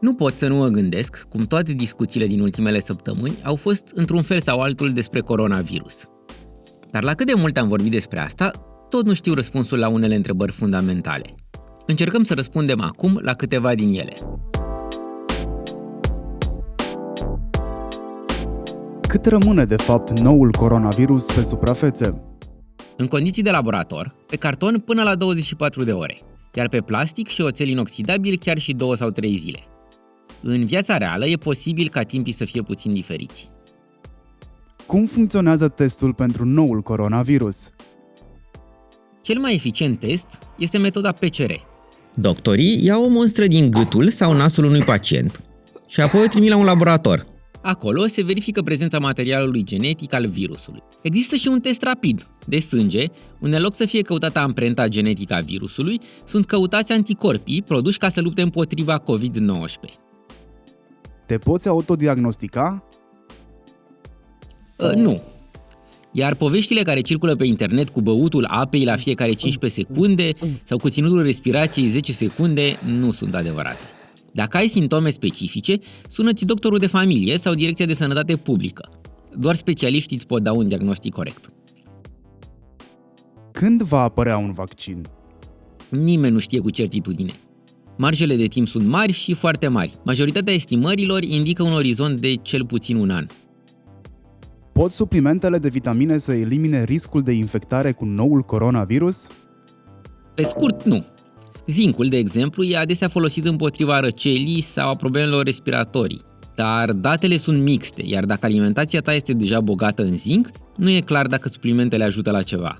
Nu pot să nu mă gândesc cum toate discuțiile din ultimele săptămâni au fost într-un fel sau altul despre coronavirus. Dar la cât de mult am vorbit despre asta, tot nu știu răspunsul la unele întrebări fundamentale. Încercăm să răspundem acum la câteva din ele. Cât rămâne de fapt noul coronavirus pe suprafețe? În condiții de laborator, pe carton până la 24 de ore, iar pe plastic și oțel inoxidabil chiar și 2 sau 3 zile. În viața reală e posibil ca timpii să fie puțin diferiți. Cum funcționează testul pentru noul coronavirus? Cel mai eficient test este metoda PCR. Doctorii iau o monstră din gâtul sau nasul unui pacient și apoi o trimit la un laborator. Acolo se verifică prezența materialului genetic al virusului. Există și un test rapid, de sânge, unde în loc să fie căutată amprenta genetică a virusului, sunt căutați anticorpii produși ca să lupte împotriva COVID-19. Te poți autodiagnostica? Uh, nu. Iar poveștile care circulă pe internet cu băutul apei la fiecare 15 secunde sau cu ținutul respirației 10 secunde nu sunt adevărate. Dacă ai simptome specifice, sună-ți doctorul de familie sau Direcția de Sănătate Publică. Doar specialiștii îți pot da un diagnostic corect. Când va apărea un vaccin? Nimeni nu știe cu certitudine. Marjele de timp sunt mari și foarte mari. Majoritatea estimărilor indică un orizont de cel puțin un an. Pot suplimentele de vitamine să elimine riscul de infectare cu noul coronavirus? Pe scurt, nu. Zincul, de exemplu, e adesea folosit împotriva răcelii sau a problemelor respiratorii. Dar datele sunt mixte, iar dacă alimentația ta este deja bogată în zinc, nu e clar dacă suplimentele ajută la ceva.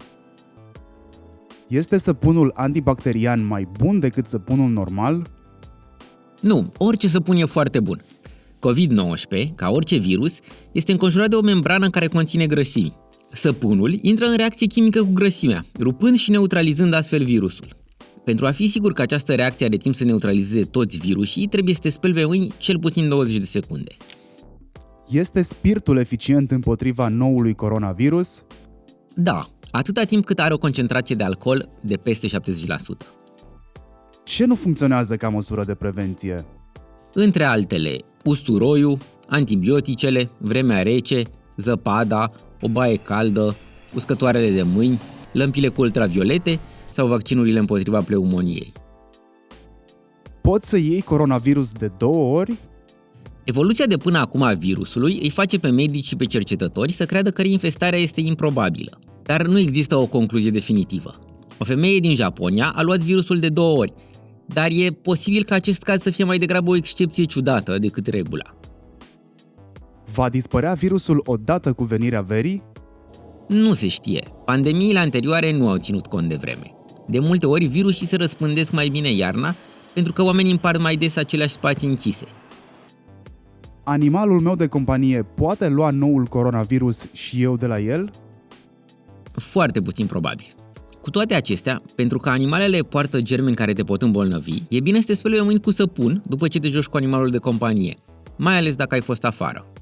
Este săpunul antibacterian mai bun decât săpunul normal? Nu, orice săpun e foarte bun. COVID-19, ca orice virus, este înconjurat de o membrană care conține grăsimi. Săpunul intră în reacție chimică cu grăsimea, rupând și neutralizând astfel virusul. Pentru a fi sigur că această reacție are timp să neutralizeze toți virusii, trebuie să te speli pe mâini cel puțin 20 de secunde. Este spiritul eficient împotriva noului coronavirus? Da, atâta timp cât are o concentrație de alcool de peste 70%. Ce nu funcționează ca măsură de prevenție? Între altele, usturoiul, antibioticele, vremea rece, zăpada, o baie caldă, uscătoarele de mâini, lămpile cu ultraviolete sau vaccinurile împotriva pneumoniei. Poți să iei coronavirus de două ori? Evoluția de până acum a virusului îi face pe medici și pe cercetători să creadă că reinfestarea este improbabilă. Dar nu există o concluzie definitivă. O femeie din Japonia a luat virusul de două ori, dar e posibil ca acest caz să fie mai degrabă o excepție ciudată decât regula. Va dispărea virusul odată cu venirea verii? Nu se știe. Pandemiile anterioare nu au ținut cont de vreme. De multe ori, virusii se răspândesc mai bine iarna, pentru că oamenii împart mai des aceleași spații închise. Animalul meu de companie poate lua noul coronavirus și eu de la el? Foarte puțin probabil. Cu toate acestea, pentru că animalele poartă germeni care te pot îmbolnăvi, e bine să te speli mâini cu săpun după ce te joci cu animalul de companie, mai ales dacă ai fost afară.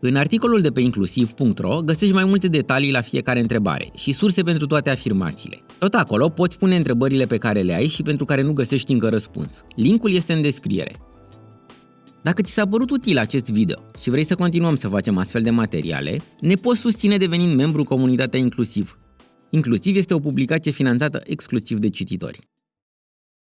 În articolul de pe inclusiv.ro găsești mai multe detalii la fiecare întrebare și surse pentru toate afirmațiile. Tot acolo poți pune întrebările pe care le ai și pentru care nu găsești încă răspuns. Linkul este în descriere. Dacă ți s-a părut util acest video și vrei să continuăm să facem astfel de materiale, ne poți susține devenind membru comunitatea Inclusiv. Inclusiv este o publicație finanțată exclusiv de cititori.